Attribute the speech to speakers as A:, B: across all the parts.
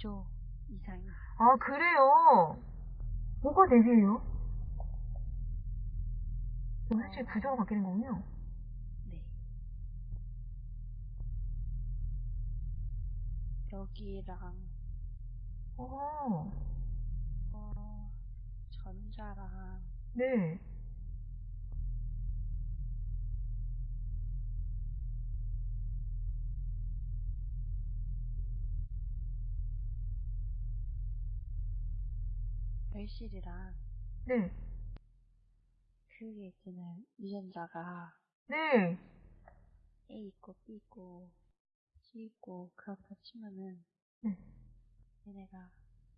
A: 2조 이상이.
B: 아, 그래요? 뭐가 4개예요? 솔직히 구조가 바뀌는 거군요.
A: 네. 여기랑,
B: 어,
A: 어, 전자랑,
B: 네.
A: 별실이랑,
B: 네.
A: 그게 있잖아요. 유전자가
B: 네.
A: A 있고 B 있고 C 있고 그렇다 치면은
B: 네.
A: 얘네가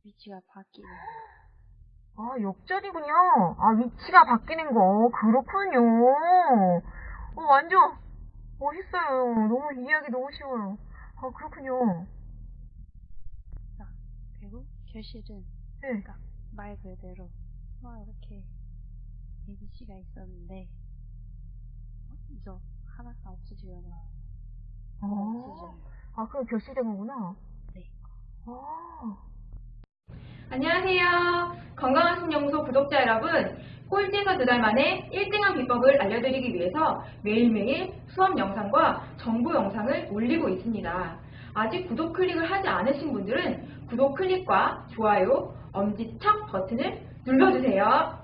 A: 위치가 바뀌는
B: 아, 역전이군요. 아, 위치가 바뀌는 거. 그렇군요. 어, 완전 멋있어요. 너무 이해하기 너무 쉬워요. 아, 그렇군요.
A: 자, 그리고 결실은
B: 네.
A: 그러니까 말 그대로 막 이렇게 ABC가 있었는데 어, 이제 하나가 없어지거나
B: 아,
A: 없어져요.
B: 아, 그럼 결실된 거구나.
A: 네.
B: 아,
C: 안녕하세요. 건강한 신연구소 구독자 여러분. 꼴찌에서 두 달 만에 1등한 비법을 알려드리기 위해서 매일매일 수업 영상과 정보 영상을 올리고 있습니다. 아직 구독 클릭을 하지 않으신 분들은 구독 클릭과 좋아요, 엄지척 버튼을 눌러주세요.